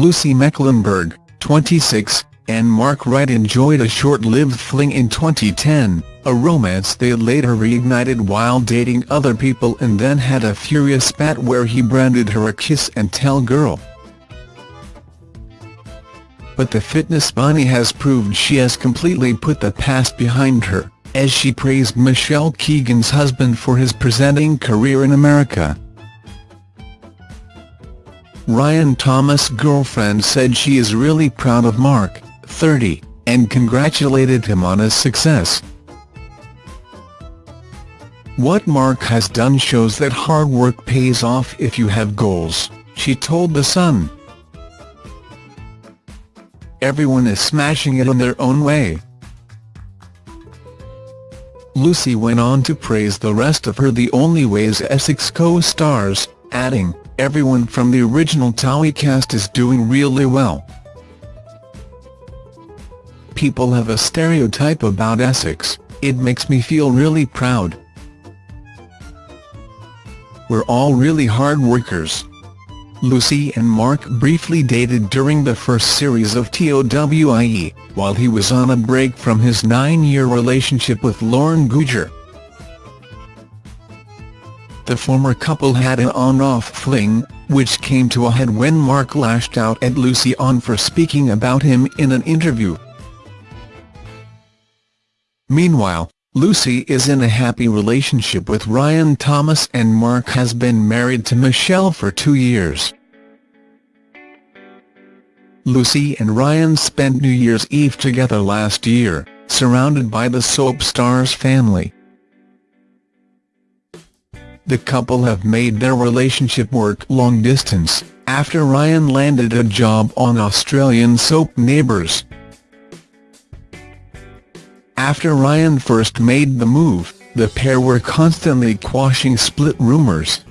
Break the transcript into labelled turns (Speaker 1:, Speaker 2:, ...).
Speaker 1: Lucy Mecklenburgh, 26, and Mark Wright enjoyed a short-lived fling in 2010, a romance they later reignited while dating other people and then had a furious spat where he branded her a kiss-and-tell girl. But the fitness bunny has proved she has completely put the past behind her, as she praised Michelle Keegan's husband for his presenting career in America. Ryan Thomas' girlfriend said she is really proud of Mark, 30, and congratulated him on his success. What Mark has done shows that hard work pays off if you have goals, she told The Sun. Everyone is smashing it in their own way. Lucy went on to praise the rest of her The Only Way Is Essex co-stars, adding, everyone from the original Towie cast is doing really well. People have a stereotype about Essex, it makes me feel really proud. We're all really hard workers. Lucy and Mark briefly dated during the first series of TOWIE, while he was on a break from his nine-year relationship with Lauren Goodger. The former couple had an on-off fling, which came to a head when Mark lashed out at Lucy on for speaking about him in an interview. Meanwhile, Lucy is in a happy relationship with Ryan Thomas and Mark has been married to Michelle for two years. Lucy and Ryan spent New Year's Eve together last year, surrounded by the soap star's family. The couple have made their relationship work long distance, after Ryan landed a job on Australian soap Neighbours. After Ryan first made the move, the pair were constantly quashing split rumours.